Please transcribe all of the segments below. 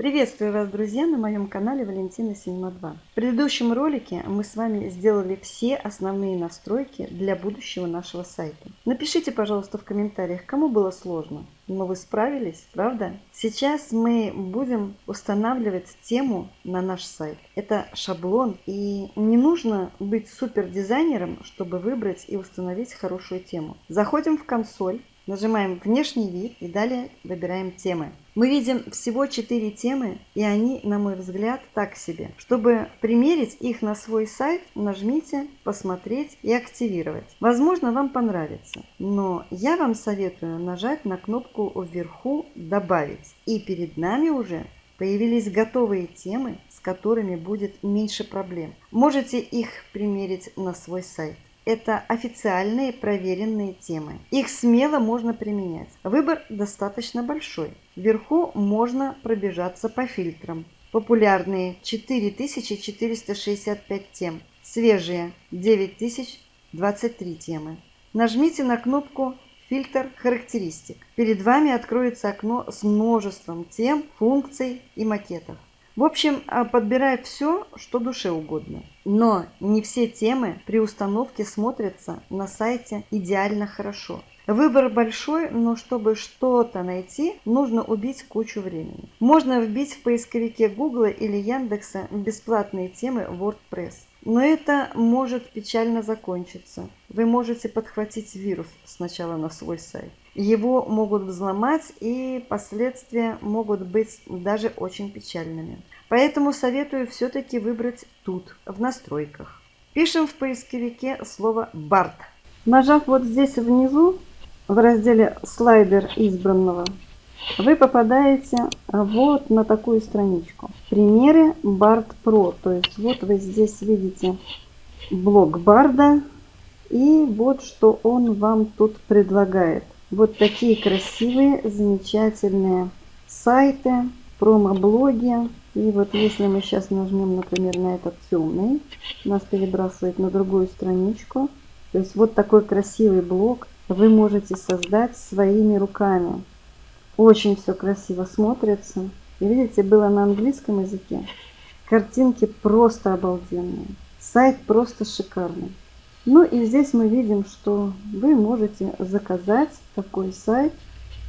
Приветствую вас, друзья, на моем канале Валентина Синема 2. В предыдущем ролике мы с вами сделали все основные настройки для будущего нашего сайта. Напишите, пожалуйста, в комментариях, кому было сложно. Но вы справились, правда? Сейчас мы будем устанавливать тему на наш сайт. Это шаблон, и не нужно быть супер дизайнером, чтобы выбрать и установить хорошую тему. Заходим в консоль, Нажимаем «Внешний вид» и далее выбираем темы. Мы видим всего 4 темы, и они, на мой взгляд, так себе. Чтобы примерить их на свой сайт, нажмите «Посмотреть» и «Активировать». Возможно, вам понравится, но я вам советую нажать на кнопку вверху «Добавить». И перед нами уже появились готовые темы, с которыми будет меньше проблем. Можете их примерить на свой сайт. Это официальные проверенные темы. Их смело можно применять. Выбор достаточно большой. Вверху можно пробежаться по фильтрам. Популярные 4465 тем. Свежие 9023 темы. Нажмите на кнопку «Фильтр характеристик». Перед вами откроется окно с множеством тем, функций и макетов. В общем, а, подбирает все, что душе угодно. Но не все темы при установке смотрятся на сайте идеально хорошо. Выбор большой, но чтобы что-то найти, нужно убить кучу времени. Можно вбить в поисковике Google или Яндекса бесплатные темы WordPress. Но это может печально закончиться. Вы можете подхватить вирус сначала на свой сайт. Его могут взломать и последствия могут быть даже очень печальными. Поэтому советую все-таки выбрать тут, в настройках. Пишем в поисковике слово «Барт». Нажав вот здесь внизу, в разделе «Слайдер избранного», вы попадаете вот на такую страничку. Примеры Bard Pro. То есть вот вы здесь видите блок Барда. И вот что он вам тут предлагает. Вот такие красивые, замечательные сайты, промо-блоги. И вот если мы сейчас нажмем, например, на этот темный, нас перебрасывает на другую страничку. То есть вот такой красивый блог вы можете создать своими руками. Очень все красиво смотрится. И видите, было на английском языке. Картинки просто обалденные. Сайт просто шикарный. Ну и здесь мы видим, что вы можете заказать такой сайт.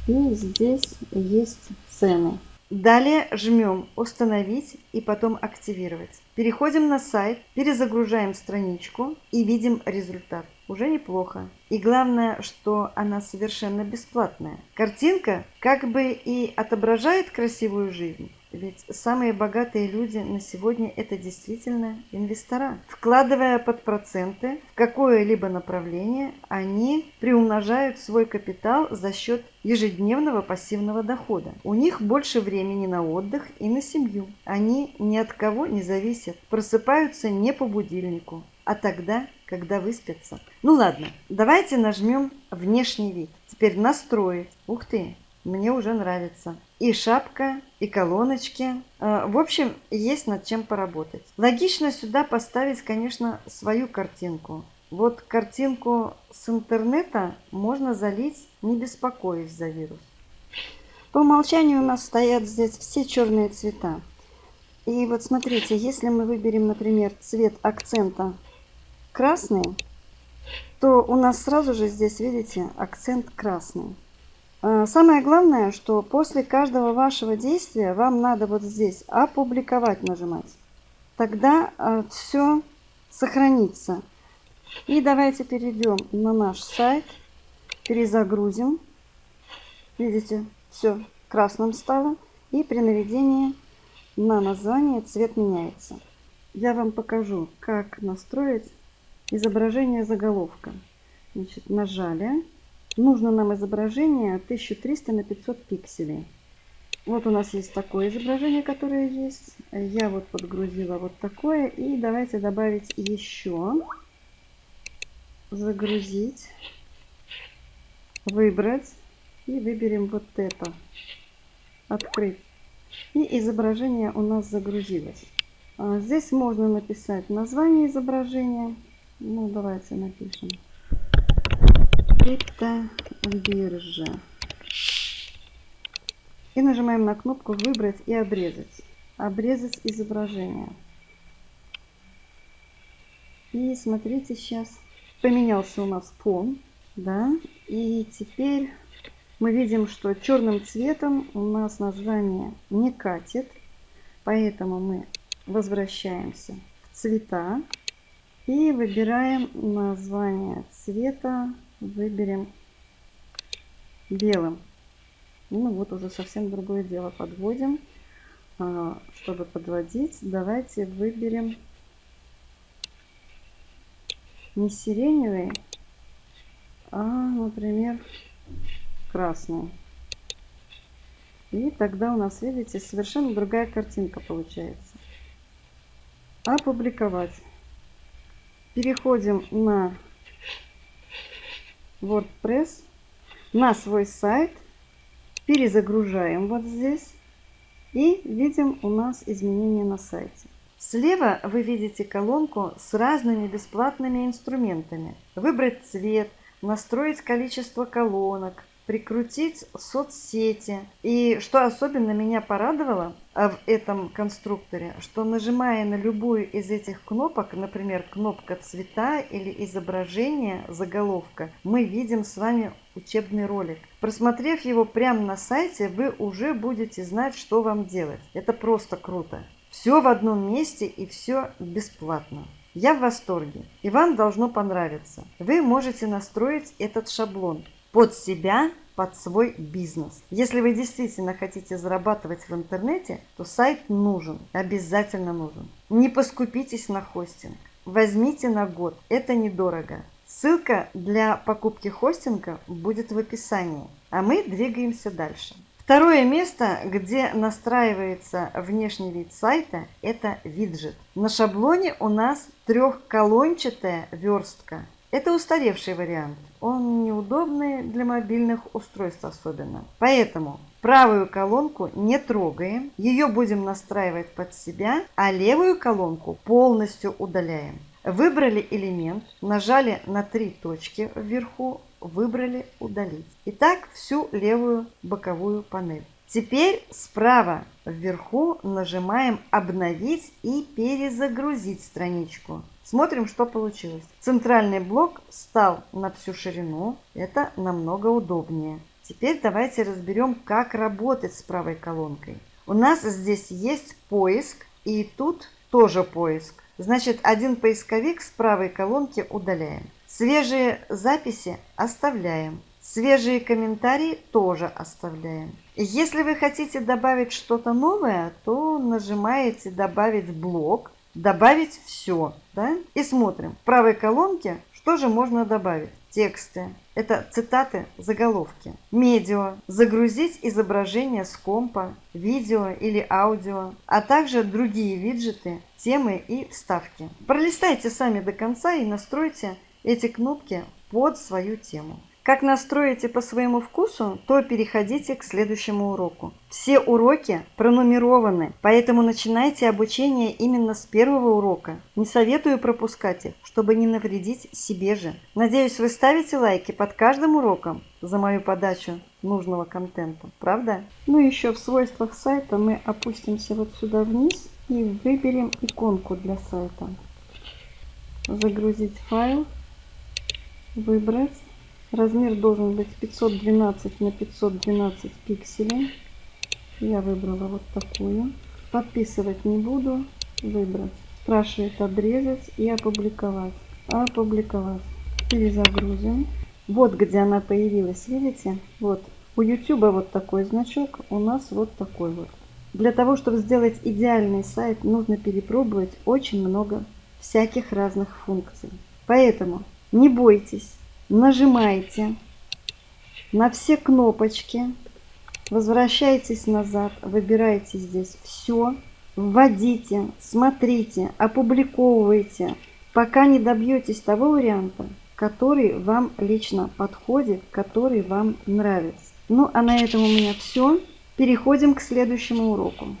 И здесь есть цены. Далее жмем «Установить» и потом «Активировать». Переходим на сайт, перезагружаем страничку и видим результат. Уже неплохо. И главное, что она совершенно бесплатная. Картинка как бы и отображает красивую жизнь, ведь самые богатые люди на сегодня это действительно инвестора. Вкладывая под проценты в какое-либо направление, они приумножают свой капитал за счет ежедневного пассивного дохода. У них больше времени на отдых и на семью. Они ни от кого не зависят, просыпаются не по будильнику, а тогда, когда выспятся. Ну ладно, давайте нажмем внешний вид. Теперь настроить. Ух ты, мне уже нравится. И шапка, и колоночки. Э, в общем, есть над чем поработать. Логично сюда поставить, конечно, свою картинку. Вот картинку с интернета можно залить, не беспокоясь за вирус. По умолчанию у нас стоят здесь все черные цвета. И вот смотрите, если мы выберем, например, цвет акцента красный, то у нас сразу же здесь, видите, акцент красный. А, самое главное, что после каждого вашего действия вам надо вот здесь опубликовать нажимать. Тогда а, все сохранится. И давайте перейдем на наш сайт, перезагрузим. Видите, все красным стало. И при наведении на название цвет меняется. Я вам покажу, как настроить изображение заголовка. Значит, нажали Нужно нам изображение 1300 на 500 пикселей. Вот у нас есть такое изображение, которое есть. Я вот подгрузила вот такое. И давайте добавить еще. Загрузить. Выбрать. И выберем вот это. Открыть. И изображение у нас загрузилось. А здесь можно написать название изображения. Ну, давайте напишем криптобиржа. И нажимаем на кнопку «Выбрать и обрезать». Обрезать изображение. И смотрите, сейчас поменялся у нас фон. Да, и теперь мы видим, что черным цветом у нас название не катит. Поэтому мы возвращаемся в цвета и выбираем название цвета. Выберем белым. Ну вот уже совсем другое дело подводим. А, чтобы подводить, давайте выберем не сиреневый, а, например, красный. И тогда у нас, видите, совершенно другая картинка получается. Опубликовать. Переходим на WordPress, на свой сайт, перезагружаем вот здесь и видим у нас изменения на сайте. Слева вы видите колонку с разными бесплатными инструментами. Выбрать цвет, настроить количество колонок, прикрутить соцсети. И что особенно меня порадовало а, в этом конструкторе, что нажимая на любую из этих кнопок, например, кнопка цвета или изображение, заголовка, мы видим с вами учебный ролик. Просмотрев его прямо на сайте, вы уже будете знать, что вам делать. Это просто круто. Все в одном месте и все бесплатно. Я в восторге, и вам должно понравиться. Вы можете настроить этот шаблон под себя, под свой бизнес. Если вы действительно хотите зарабатывать в интернете, то сайт нужен, обязательно нужен. Не поскупитесь на хостинг. Возьмите на год, это недорого. Ссылка для покупки хостинга будет в описании. А мы двигаемся дальше. Второе место, где настраивается внешний вид сайта, это виджет. На шаблоне у нас трехколончатая верстка. Это устаревший вариант. Он неудобный для мобильных устройств особенно. Поэтому правую колонку не трогаем, ее будем настраивать под себя, а левую колонку полностью удаляем. Выбрали элемент, нажали на три точки вверху, выбрали удалить. Итак, всю левую боковую панель. Теперь справа вверху нажимаем обновить и перезагрузить страничку. Смотрим, что получилось. Центральный блок стал на всю ширину. Это намного удобнее. Теперь давайте разберем, как работать с правой колонкой. У нас здесь есть поиск и тут тоже поиск. Значит, один поисковик с правой колонки удаляем. Свежие записи оставляем. Свежие комментарии тоже оставляем. Если вы хотите добавить что-то новое, то нажимаете «Добавить блок», «Добавить все». Да? И смотрим. В правой колонке что же можно добавить? Тексты. Это цитаты, заголовки. Медиа. Загрузить изображение с компа, видео или аудио, а также другие виджеты, темы и вставки. Пролистайте сами до конца и настройте эти кнопки под свою тему. Как настроите по своему вкусу, то переходите к следующему уроку. Все уроки пронумерованы, поэтому начинайте обучение именно с первого урока. Не советую пропускать их, чтобы не навредить себе же. Надеюсь, вы ставите лайки под каждым уроком за мою подачу нужного контента, правда? Ну еще в свойствах сайта мы опустимся вот сюда вниз и выберем иконку для сайта. Загрузить файл, выбрать Размер должен быть 512 на 512 пикселей. Я выбрала вот такую. Подписывать не буду. Выбрать. Спрашивает обрезать и опубликовать. Опубликовать. Перезагрузим. Вот где она появилась, видите? Вот. У YouTube вот такой значок, у нас вот такой вот. Для того, чтобы сделать идеальный сайт, нужно перепробовать очень много всяких разных функций. Поэтому не бойтесь, нажимаете на все кнопочки, возвращайтесь назад, выбираете здесь все, вводите, смотрите, опубликовывайте, пока не добьетесь того варианта, который вам лично подходит, который вам нравится. Ну а на этом у меня все. Переходим к следующему уроку.